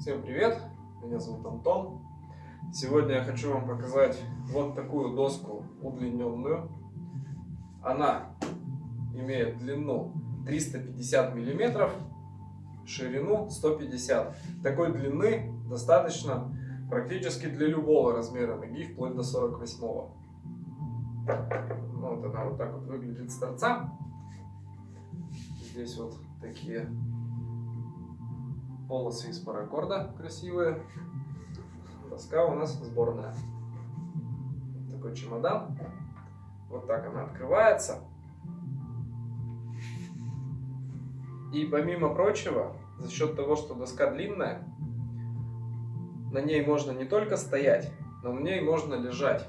Всем привет! Меня зовут Антон. Сегодня я хочу вам показать вот такую доску удлиненную. Она имеет длину 350 миллиметров, ширину 150. Такой длины достаточно практически для любого размера ноги, вплоть до 48 -го. Вот она вот так вот выглядит с торца. Здесь вот такие полосы из паракорда красивые. Доска у нас сборная. Такой чемодан. Вот так она открывается. И помимо прочего, за счет того, что доска длинная, на ней можно не только стоять, но на ней можно лежать.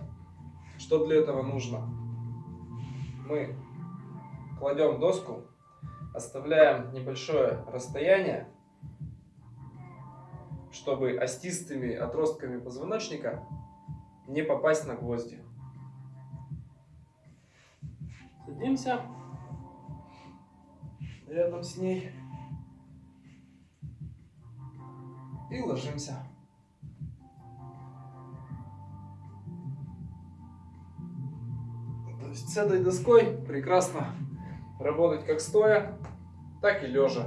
Что для этого нужно? Мы кладем доску, оставляем небольшое расстояние чтобы остистыми отростками позвоночника не попасть на гвозди. Садимся рядом с ней и ложимся. То есть с этой доской прекрасно работать как стоя, так и лежа.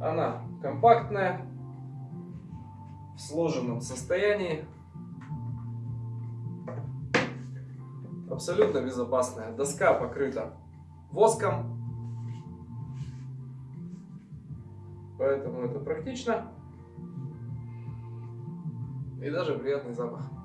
Она компактная, сложенном состоянии. Абсолютно безопасная. Доска покрыта воском. Поэтому это практично. И даже приятный запах.